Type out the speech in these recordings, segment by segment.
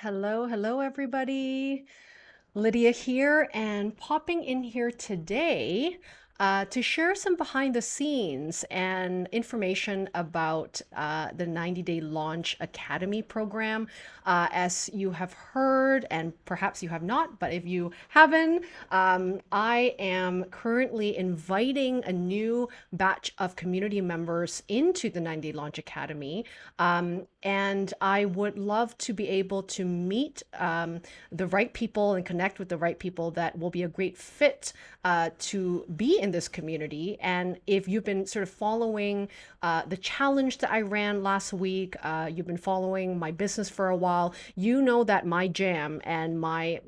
Hello, hello, everybody. Lydia here, and popping in here today uh, to share some behind the scenes and information about uh, the 90 Day Launch Academy program. Uh, as you have heard, and perhaps you have not, but if you haven't, um, I am currently inviting a new batch of community members into the 90 Day Launch Academy. Um, and I would love to be able to meet um, the right people and connect with the right people that will be a great fit uh, to be in this community. And if you've been sort of following uh, the challenge that I ran last week, uh, you've been following my business for a while, you know that my jam and my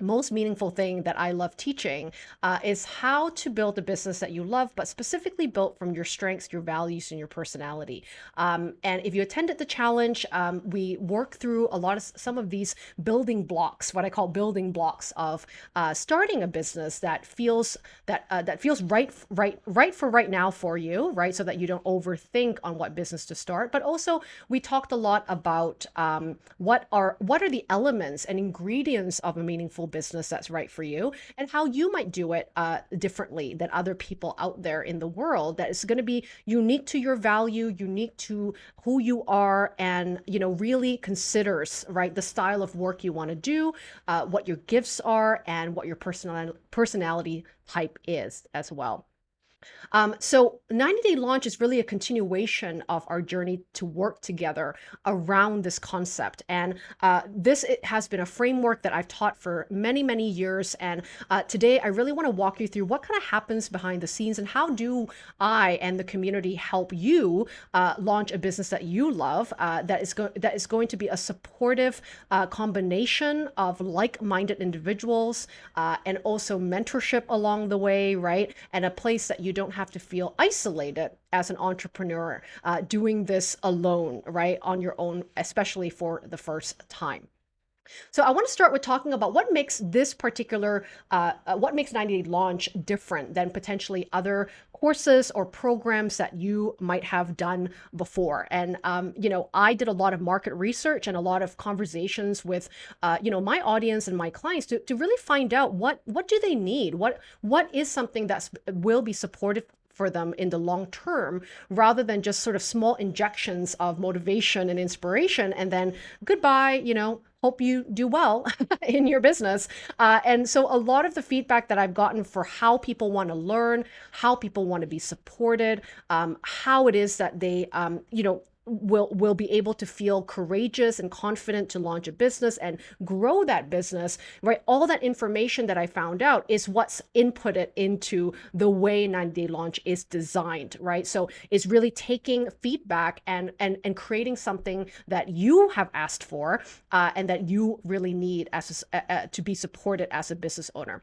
most meaningful thing that I love teaching uh, is how to build a business that you love, but specifically built from your strengths, your values, and your personality. Um, and if you attended the challenge, um, we work through a lot of some of these building blocks, what I call building blocks of uh, starting a business that feels that uh, that feels right, right, right for right now for you, right, so that you don't overthink on what business to start. But also, we talked a lot about um, what are what are the elements and ingredients of a meaningful business that's right for you and how you might do it uh, differently than other people out there in the world that is going to be unique to your value unique to who you are and you know really considers right the style of work you want to do uh, what your gifts are and what your personal personality type is as well um, so 90 Day Launch is really a continuation of our journey to work together around this concept. And uh, this has been a framework that I've taught for many, many years. And uh, today I really want to walk you through what kind of happens behind the scenes and how do I and the community help you uh, launch a business that you love uh, that is that is going to be a supportive uh, combination of like-minded individuals uh, and also mentorship along the way, right? And a place that you you don't have to feel isolated as an entrepreneur uh, doing this alone, right, on your own, especially for the first time. So I want to start with talking about what makes this particular, uh, uh, what makes 90 Day Launch different than potentially other courses or programs that you might have done before. And, um, you know, I did a lot of market research and a lot of conversations with, uh, you know, my audience and my clients to, to really find out what, what do they need? What, what is something that will be supportive for them in the long term rather than just sort of small injections of motivation and inspiration and then goodbye you know hope you do well in your business. Uh, and so a lot of the feedback that I've gotten for how people want to learn, how people want to be supported, um, how it is that they, um, you know, will will be able to feel courageous and confident to launch a business and grow that business right? All that information that i found out is what's inputted into the way 90 day launch is designed right? So it's really taking feedback and and and creating something that you have asked for uh, and that you really need as a, uh, to be supported as a business owner.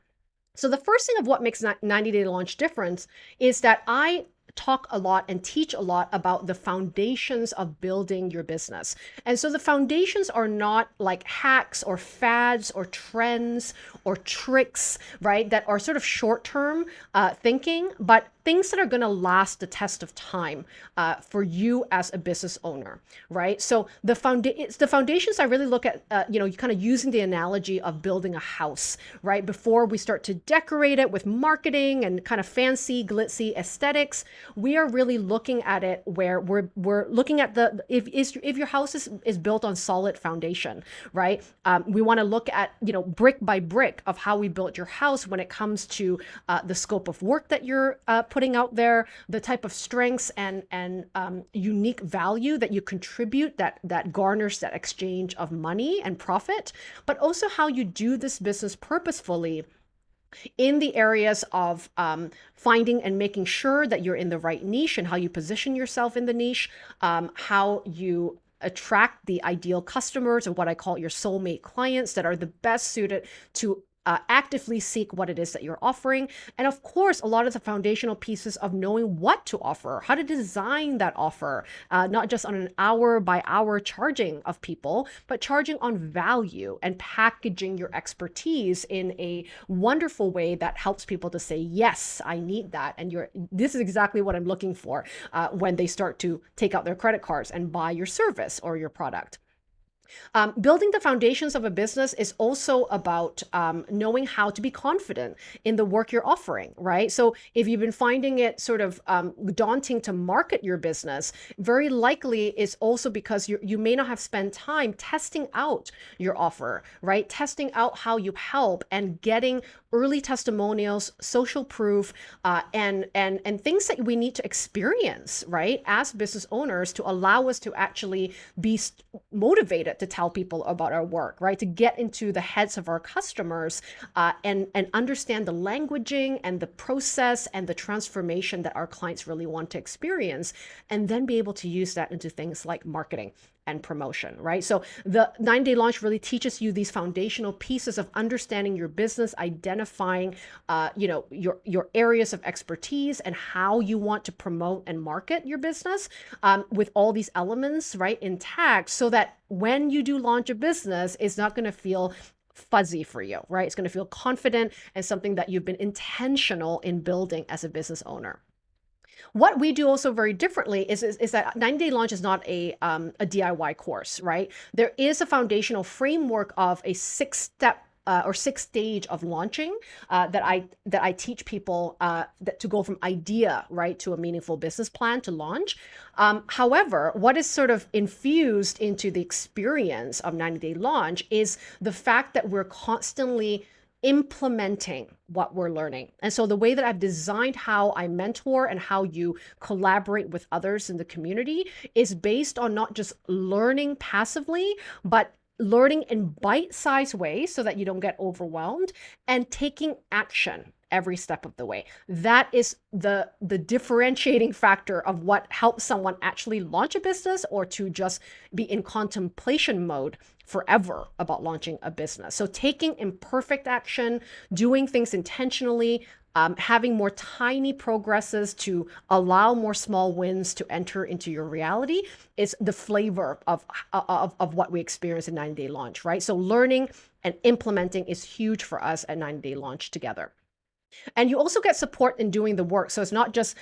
So the first thing of what makes 90 day launch difference is that I talk a lot and teach a lot about the foundations of building your business. And so the foundations are not like hacks or fads or trends or tricks, right? That are sort of short term uh, thinking, but things that are going to last the test of time uh, for you as a business owner, right? So the founda- the foundations I really look at, uh, you know, kind of using the analogy of building a house, right? Before we start to decorate it with marketing and kind of fancy, glitzy aesthetics, we are really looking at it where we're we're looking at the if is if your house is is built on solid foundation, right? Um, we want to look at you know brick by brick of how we built your house when it comes to uh, the scope of work that you're uh, putting out there, the type of strengths and and um, unique value that you contribute that that garners that exchange of money and profit, but also how you do this business purposefully in the areas of um, finding and making sure that you're in the right niche and how you position yourself in the niche, um, how you attract the ideal customers or what I call your soulmate clients that are the best suited to uh, actively seek what it is that you're offering. And of course, a lot of the foundational pieces of knowing what to offer, how to design that offer, uh, not just on an hour by hour charging of people, but charging on value and packaging your expertise in a wonderful way that helps people to say, yes, I need that. And you're, this is exactly what I'm looking for uh, when they start to take out their credit cards and buy your service or your product. Um, building the foundations of a business is also about um, knowing how to be confident in the work you're offering, right? So if you've been finding it sort of um, daunting to market your business, very likely it's also because you you may not have spent time testing out your offer, right? Testing out how you help and getting early testimonials, social proof, uh, and and and things that we need to experience, right, as business owners to allow us to actually be motivated to tell people about our work, right, to get into the heads of our customers uh, and and understand the languaging and the process and the transformation that our clients really want to experience, and then be able to use that into things like marketing and promotion, right? So the nine day launch really teaches you these foundational pieces of understanding your business, identifying, uh, you know, your, your areas of expertise and how you want to promote and market your business um, with all these elements, right, intact so that when you do launch a business, it's not going to feel fuzzy for you, right? It's going to feel confident and something that you've been intentional in building as a business owner. What we do also very differently is, is, is that 90 Day Launch is not a, um, a DIY course, right? There is a foundational framework of a six step uh, or six stage of launching uh, that I that I teach people uh, that to go from idea right to a meaningful business plan to launch. Um, however, what is sort of infused into the experience of 90 day launch is the fact that we're constantly implementing what we're learning. And so the way that I've designed how I mentor and how you collaborate with others in the community is based on not just learning passively, but learning in bite-sized ways so that you don't get overwhelmed and taking action every step of the way. That is the the differentiating factor of what helps someone actually launch a business or to just be in contemplation mode forever about launching a business. So taking imperfect action, doing things intentionally, um, having more tiny progresses to allow more small wins to enter into your reality is the flavor of, of, of what we experience in 90 day launch, right? So learning and implementing is huge for us at 90 day launch together. And you also get support in doing the work. So it's not just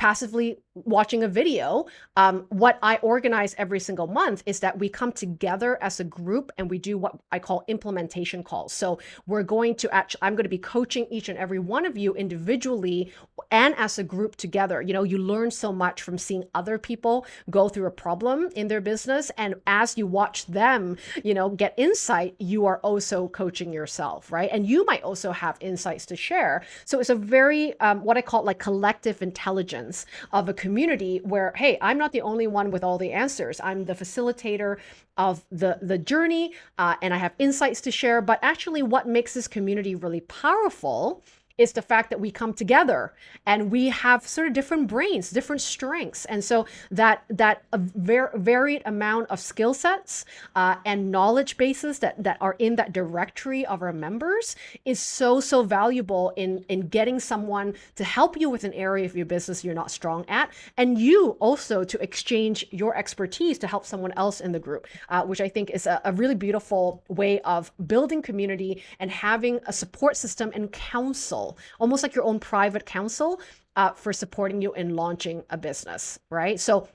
passively watching a video. Um, what I organize every single month is that we come together as a group and we do what I call implementation calls. So we're going to actually, I'm going to be coaching each and every one of you individually and as a group together. You know, you learn so much from seeing other people go through a problem in their business. And as you watch them, you know, get insight, you are also coaching yourself, right? And you might also have insights to share. So it's a very, um, what I call like collective intelligence of a community where, hey, I'm not the only one with all the answers. I'm the facilitator of the, the journey uh, and I have insights to share. But actually what makes this community really powerful is the fact that we come together and we have sort of different brains, different strengths. And so that that a ver varied amount of skill sets uh, and knowledge bases that, that are in that directory of our members is so, so valuable in, in getting someone to help you with an area of your business you're not strong at. And you also to exchange your expertise to help someone else in the group, uh, which I think is a, a really beautiful way of building community and having a support system and counsel almost like your own private counsel uh, for supporting you in launching a business, right? So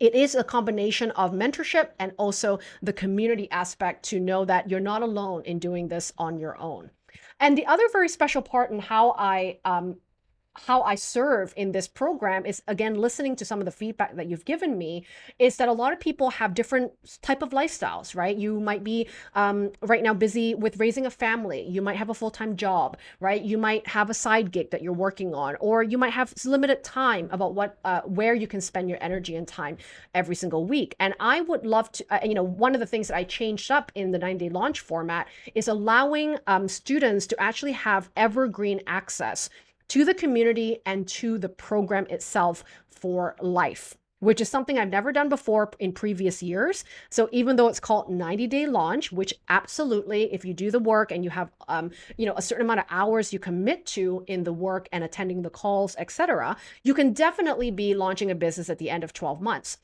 it is a combination of mentorship and also the community aspect to know that you're not alone in doing this on your own. And the other very special part in how I um, how I serve in this program is again listening to some of the feedback that you've given me is that a lot of people have different type of lifestyles right? You might be um, right now busy with raising a family. You might have a full-time job right? You might have a side gig that you're working on or you might have limited time about what uh, where you can spend your energy and time every single week. And I would love to uh, you know one of the things that I changed up in the 90 day launch format is allowing um, students to actually have evergreen access to the community and to the program itself for life which is something I've never done before in previous years. So even though it's called 90 day launch, which absolutely, if you do the work and you have, um, you know, a certain amount of hours you commit to in the work and attending the calls, etc., you can definitely be launching a business at the end of 12 months.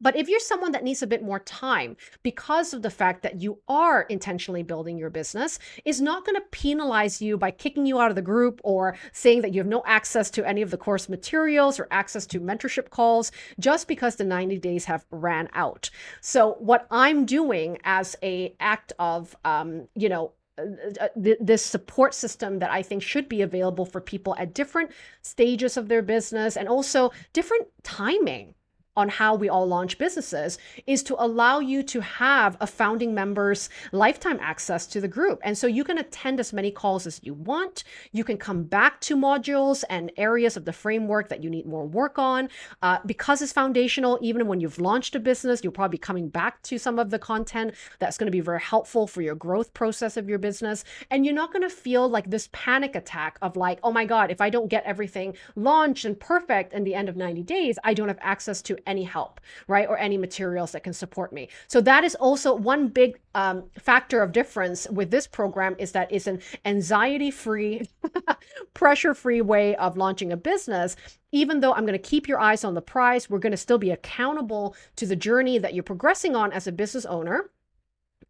But if you're someone that needs a bit more time because of the fact that you are intentionally building your business, is not going to penalize you by kicking you out of the group or saying that you have no access to any of the course materials or access to mentorship calls just because the 90 days have ran out. So what I'm doing as a act of, um, you know, uh, uh, this support system that I think should be available for people at different stages of their business and also different timing on how we all launch businesses is to allow you to have a founding member's lifetime access to the group. And so you can attend as many calls as you want. You can come back to modules and areas of the framework that you need more work on. Uh, because it's foundational, even when you've launched a business, you'll probably be coming back to some of the content that's going to be very helpful for your growth process of your business. And you're not going to feel like this panic attack of like, oh my God, if I don't get everything launched and perfect in the end of 90 days, I don't have access to any help, right? Or any materials that can support me. So that is also one big um, factor of difference with this program is that it's an anxiety-free, pressure-free way of launching a business. Even though I'm going to keep your eyes on the prize, we're going to still be accountable to the journey that you're progressing on as a business owner.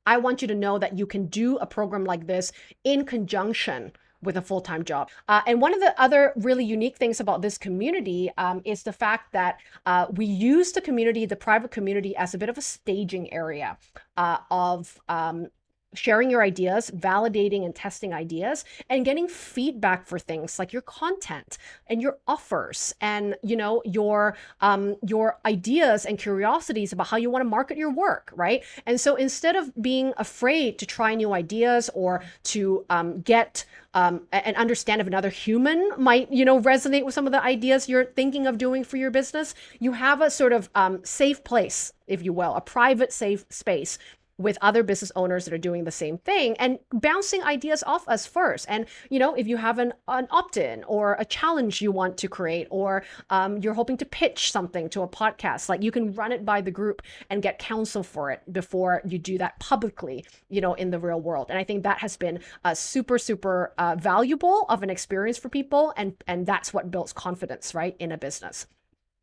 I want you to know that you can do a program like this in conjunction with a full-time job. Uh, and one of the other really unique things about this community um, is the fact that uh, we use the community, the private community, as a bit of a staging area uh, of um, sharing your ideas, validating and testing ideas, and getting feedback for things like your content and your offers and you know your um, your ideas and curiosities about how you want to market your work, right? And so instead of being afraid to try new ideas or to um, get um, and understand if another human might, you know, resonate with some of the ideas you're thinking of doing for your business, you have a sort of um, safe place, if you will, a private safe space with other business owners that are doing the same thing and bouncing ideas off us first. And, you know, if you have an, an opt-in or a challenge you want to create, or um, you're hoping to pitch something to a podcast, like you can run it by the group and get counsel for it before you do that publicly, you know, in the real world. And I think that has been a super, super uh, valuable of an experience for people. And, and that's what builds confidence, right, in a business.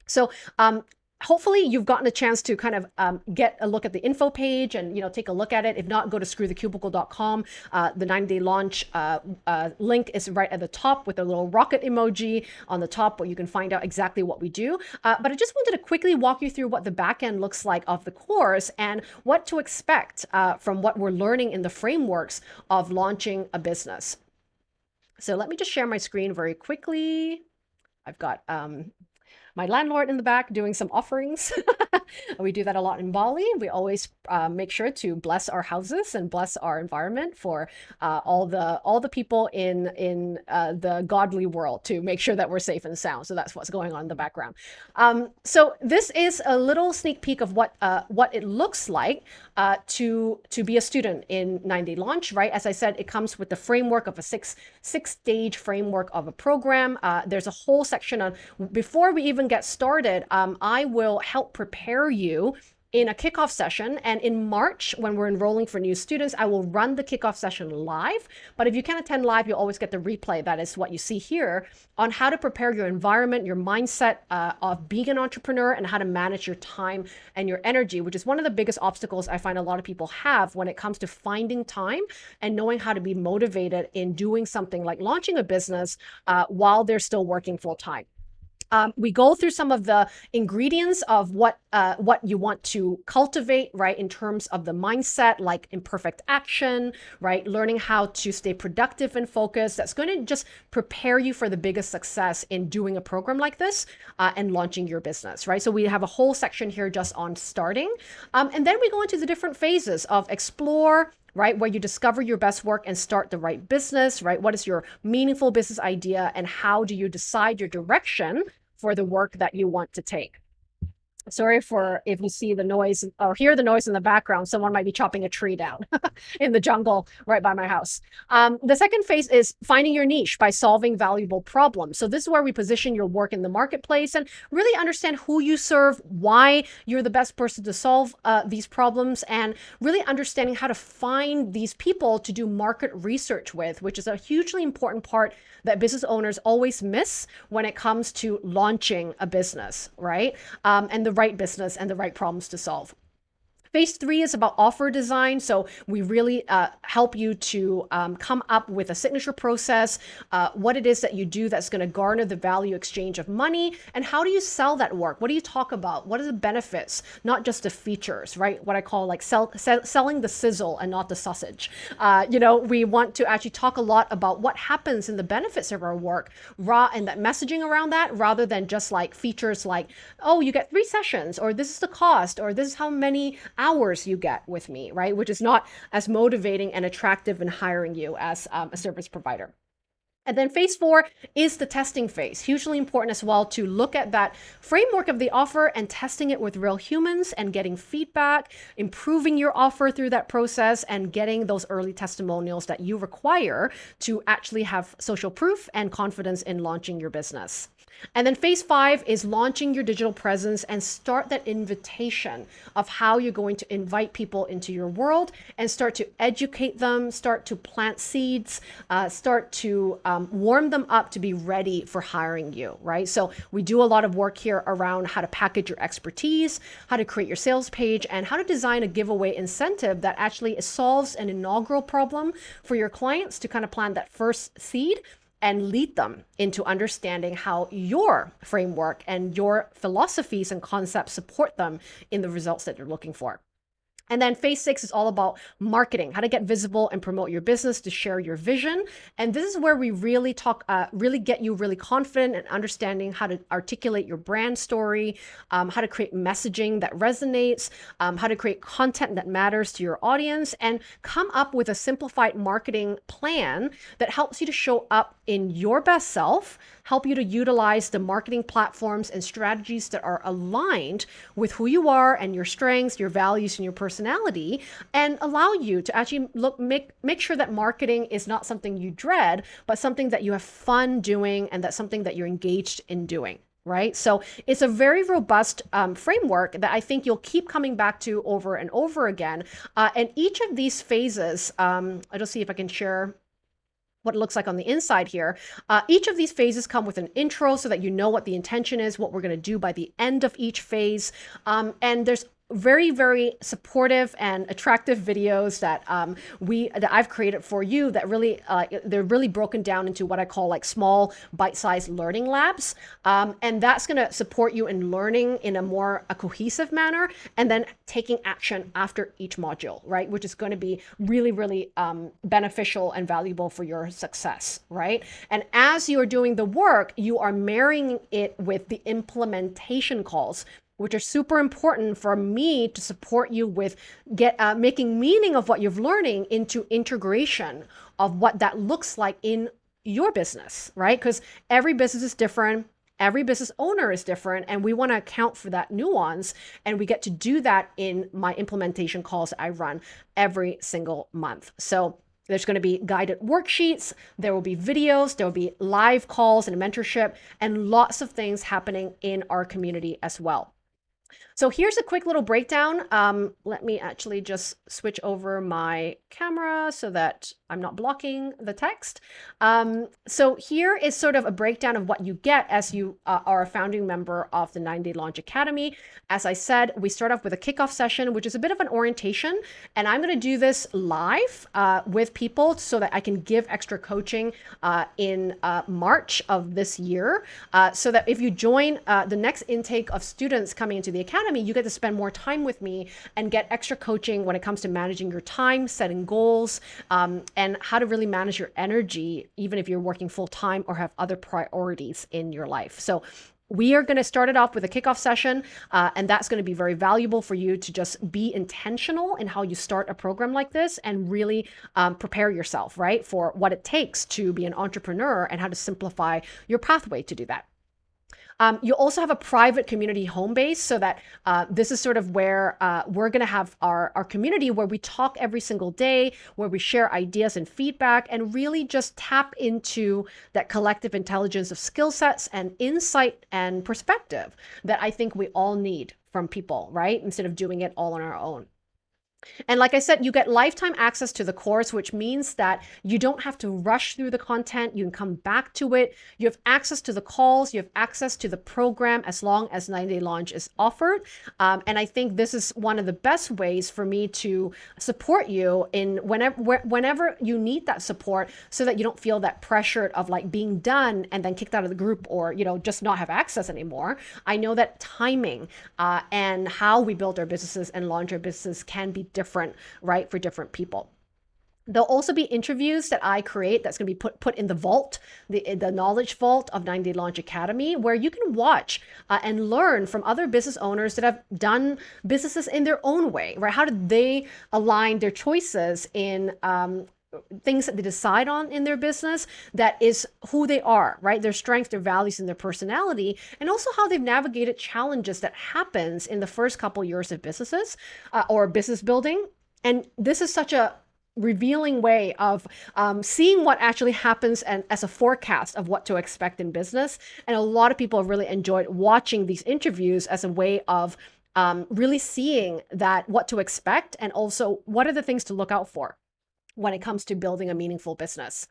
So um, hopefully you've gotten a chance to kind of um, get a look at the info page and you know take a look at it. If not go to screwthecubicle.com uh, the 90 day launch uh, uh, link is right at the top with a little rocket emoji on the top where you can find out exactly what we do. Uh, but i just wanted to quickly walk you through what the back end looks like of the course and what to expect uh, from what we're learning in the frameworks of launching a business. So let me just share my screen very quickly. I've got um, my landlord in the back doing some offerings. we do that a lot in Bali. We always uh, make sure to bless our houses and bless our environment for uh, all the all the people in in uh, the godly world to make sure that we're safe and sound. So that's what's going on in the background. Um, so this is a little sneak peek of what uh, what it looks like uh, to to be a student in 90 launch. Right, as I said, it comes with the framework of a six six stage framework of a program. Uh, there's a whole section on before we even even get started, um, I will help prepare you in a kickoff session. And in March, when we're enrolling for new students, I will run the kickoff session live. But if you can't attend live, you'll always get the replay. That is what you see here on how to prepare your environment, your mindset uh, of being an entrepreneur and how to manage your time and your energy, which is one of the biggest obstacles I find a lot of people have when it comes to finding time and knowing how to be motivated in doing something like launching a business uh, while they're still working full time. Um, we go through some of the ingredients of what uh, what you want to cultivate, right, in terms of the mindset, like imperfect action, right, learning how to stay productive and focused. That's going to just prepare you for the biggest success in doing a program like this uh, and launching your business, right? So we have a whole section here just on starting. Um, and then we go into the different phases of explore, right? Where you discover your best work and start the right business, right? What is your meaningful business idea and how do you decide your direction for the work that you want to take? Sorry for if you see the noise or hear the noise in the background someone might be chopping a tree down in the jungle right by my house. Um, the second phase is finding your niche by solving valuable problems. So this is where we position your work in the marketplace and really understand who you serve why you're the best person to solve uh, these problems and really understanding how to find these people to do market research with which is a hugely important part that business owners always miss when it comes to launching a business right? Um, and the right business and the right problems to solve. Phase three is about offer design. So we really uh, help you to um, come up with a signature process, uh, what it is that you do that's going to garner the value exchange of money, and how do you sell that work? What do you talk about? What are the benefits, not just the features, right? What I call like sell, sell selling the sizzle and not the sausage. Uh, you know, we want to actually talk a lot about what happens in the benefits of our work, raw and that messaging around that, rather than just like features like, oh, you get three sessions, or this is the cost, or this is how many hours you get with me, right? Which is not as motivating and attractive in hiring you as um, a service provider. And then phase four is the testing phase. Hugely important as well to look at that framework of the offer and testing it with real humans and getting feedback, improving your offer through that process and getting those early testimonials that you require to actually have social proof and confidence in launching your business. And then phase five is launching your digital presence and start that invitation of how you're going to invite people into your world and start to educate them, start to plant seeds, uh, start to um, warm them up to be ready for hiring you, right? So we do a lot of work here around how to package your expertise, how to create your sales page, and how to design a giveaway incentive that actually solves an inaugural problem for your clients to kind of plant that first seed and lead them into understanding how your framework and your philosophies and concepts support them in the results that you're looking for. And then phase six is all about marketing, how to get visible and promote your business to share your vision. And this is where we really talk, uh, really get you really confident and understanding how to articulate your brand story, um, how to create messaging that resonates, um, how to create content that matters to your audience, and come up with a simplified marketing plan that helps you to show up in your best self, help you to utilize the marketing platforms and strategies that are aligned with who you are and your strengths, your values, and your personality and allow you to actually look make make sure that marketing is not something you dread, but something that you have fun doing and that's something that you're engaged in doing right? So it's a very robust um, framework that I think you'll keep coming back to over and over again. Uh, and each of these phases, um, I'll just see if I can share what it looks like on the inside here. Uh, each of these phases come with an intro so that you know what the intention is, what we're going to do by the end of each phase. Um, and there's very very supportive and attractive videos that um, we that I've created for you that really uh, they're really broken down into what I call like small bite-sized learning labs. Um, and that's going to support you in learning in a more a cohesive manner and then taking action after each module right? Which is going to be really really um, beneficial and valuable for your success right? And as you are doing the work you are marrying it with the implementation calls which are super important for me to support you with get uh, making meaning of what you're learning into integration of what that looks like in your business, right? Because every business is different. Every business owner is different, and we want to account for that nuance. And we get to do that in my implementation calls I run every single month. So there's going to be guided worksheets, there will be videos, there will be live calls and mentorship, and lots of things happening in our community as well. So here's a quick little breakdown. Um, let me actually just switch over my camera so that I'm not blocking the text. Um, so here is sort of a breakdown of what you get as you uh, are a founding member of the 90 Day Launch Academy. As I said, we start off with a kickoff session, which is a bit of an orientation. And I'm going to do this live uh, with people so that I can give extra coaching uh, in uh, March of this year. Uh, so that if you join uh, the next intake of students coming into the Academy, you get to spend more time with me and get extra coaching when it comes to managing your time, setting goals, um, how to really manage your energy, even if you're working full time or have other priorities in your life. So we are going to start it off with a kickoff session, uh, and that's going to be very valuable for you to just be intentional in how you start a program like this and really um, prepare yourself, right, for what it takes to be an entrepreneur and how to simplify your pathway to do that. Um, you also have a private community home base so that uh, this is sort of where uh, we're going to have our, our community where we talk every single day, where we share ideas and feedback and really just tap into that collective intelligence of skill sets and insight and perspective that I think we all need from people, right? Instead of doing it all on our own. And like I said, you get lifetime access to the course, which means that you don't have to rush through the content. You can come back to it. You have access to the calls. You have access to the program as long as 90 Day Launch is offered. Um, and I think this is one of the best ways for me to support you in whenever whenever you need that support, so that you don't feel that pressure of like being done and then kicked out of the group or you know just not have access anymore. I know that timing uh, and how we build our businesses and launch our businesses can be different, right, for different people. There'll also be interviews that I create that's going to be put put in the vault, the the knowledge vault of 90 Day Launch Academy, where you can watch uh, and learn from other business owners that have done businesses in their own way, right? How did they align their choices in um, things that they decide on in their business that is who they are right? Their strengths their values and their personality and also how they've navigated challenges that happens in the first couple years of businesses uh, or business building. And this is such a revealing way of um, seeing what actually happens and as a forecast of what to expect in business. And a lot of people have really enjoyed watching these interviews as a way of um, really seeing that what to expect and also what are the things to look out for when it comes to building a meaningful business.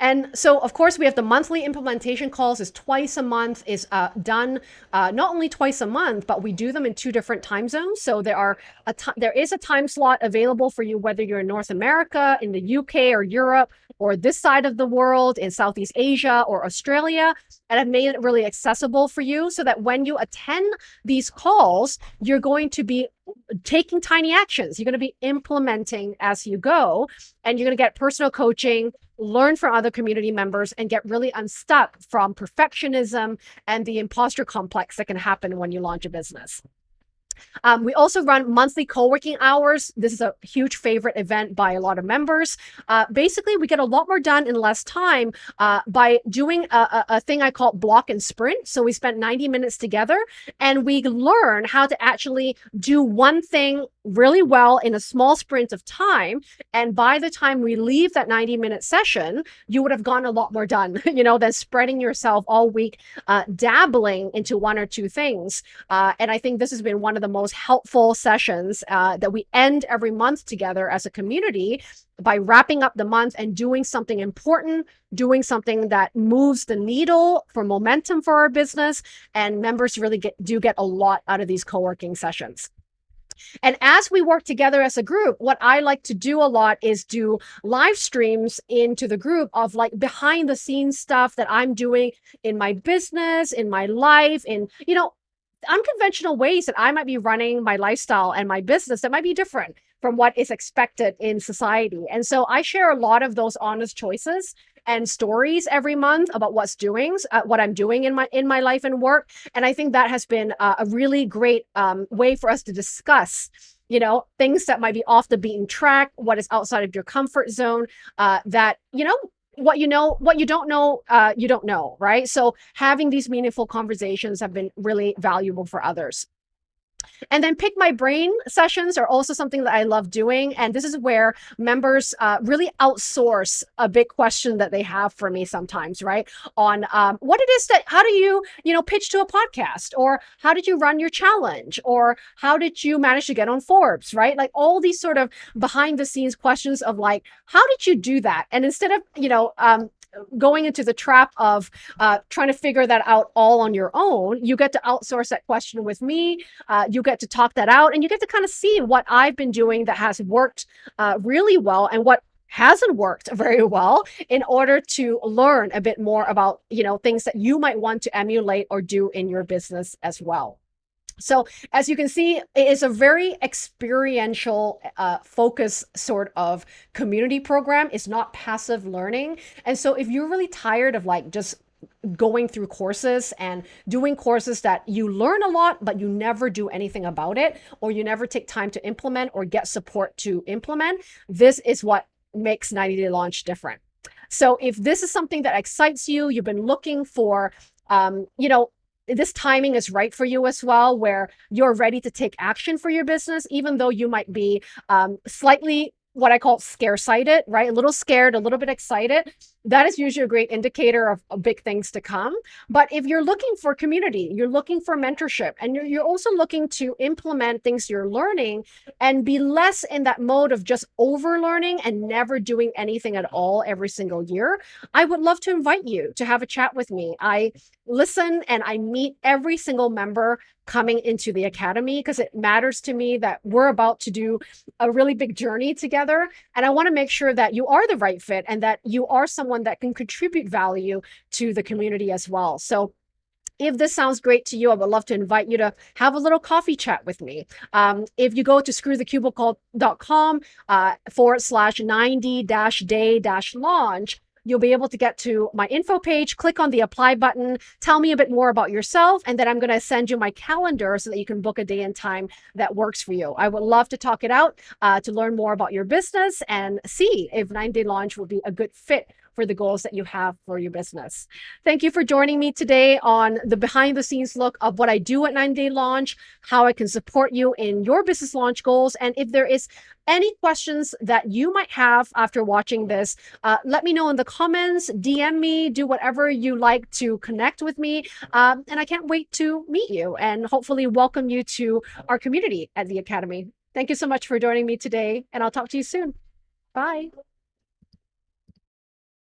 And so, of course, we have the monthly implementation calls is twice a month, is uh, done uh, not only twice a month, but we do them in two different time zones. So there are a there is a time slot available for you, whether you're in North America, in the UK or Europe, or this side of the world, in Southeast Asia or Australia, and I've made it really accessible for you so that when you attend these calls, you're going to be taking tiny actions. You're going to be implementing as you go, and you're going to get personal coaching learn from other community members and get really unstuck from perfectionism and the imposter complex that can happen when you launch a business. Um, we also run monthly co-working hours. This is a huge favorite event by a lot of members. Uh, basically, we get a lot more done in less time uh, by doing a, a, a, thing I call block and sprint. So we spent 90 minutes together and we learn how to actually do one thing really well in a small sprint of time. And by the time we leave that 90 minute session, you would have gotten a lot more done, you know, than spreading yourself all week, uh, dabbling into one or two things. Uh, and I think this has been one of the most helpful sessions uh, that we end every month together as a community by wrapping up the month and doing something important, doing something that moves the needle for momentum for our business. And members really get, do get a lot out of these co-working sessions. And as we work together as a group, what I like to do a lot is do live streams into the group of like behind the scenes stuff that I'm doing in my business, in my life, in, you know, unconventional ways that I might be running my lifestyle and my business that might be different from what is expected in society. And so I share a lot of those honest choices and stories every month about what's doing, uh, what I'm doing in my in my life and work. And I think that has been uh, a really great um, way for us to discuss you know things that might be off the beaten track what is outside of your comfort zone uh, that you know what you know what you don't know uh, you don't know right? So having these meaningful conversations have been really valuable for others and then pick my brain sessions are also something that I love doing. And this is where members uh, really outsource a big question that they have for me sometimes, right? On um, what it is that, how do you, you know, pitch to a podcast or how did you run your challenge or how did you manage to get on Forbes, right? Like all these sort of behind the scenes questions of like, how did you do that? And instead of, you know, um, going into the trap of uh, trying to figure that out all on your own, you get to outsource that question with me. Uh, you get to talk that out and you get to kind of see what I've been doing that has worked uh, really well and what hasn't worked very well in order to learn a bit more about you know things that you might want to emulate or do in your business as well so as you can see, it is a very experiential uh, focus sort of community program. It's not passive learning. And so if you're really tired of like just going through courses and doing courses that you learn a lot, but you never do anything about it, or you never take time to implement or get support to implement, this is what makes 90 Day Launch different. So if this is something that excites you, you've been looking for um, you know, this timing is right for you as well, where you're ready to take action for your business, even though you might be um, slightly what I call scare sighted, right? A little scared, a little bit excited. That is usually a great indicator of, of, big things to come. But if you're looking for community, you're looking for mentorship, and you're, you're also looking to implement things you're learning and be less in that mode of just over learning and never doing anything at all every single year, I would love to invite you to have a chat with me. I listen and I meet every single member coming into the academy because it matters to me that we're about to do a really big journey together. And I want to make sure that you are the right fit and that you are someone that can contribute value to the community as well. So if this sounds great to you, I would love to invite you to have a little coffee chat with me. Um, if you go to screwthecubicle.com uh, forward slash 90 dash day dash launch, you'll be able to get to my info page, click on the apply button, tell me a bit more about yourself, and then I'm going to send you my calendar so that you can book a day and time that works for you. I would love to talk it out uh, to learn more about your business and see if 9 Day Launch will be a good fit for the goals that you have for your business. Thank you for joining me today on the behind the scenes look of what I do at 9 Day Launch, how I can support you in your business launch goals. And if there is any questions that you might have after watching this, uh, let me know in the comments, DM me, do whatever you like to connect with me. Um, and I can't wait to meet you and hopefully welcome you to our community at the Academy. Thank you so much for joining me today, and I'll talk to you soon. Bye.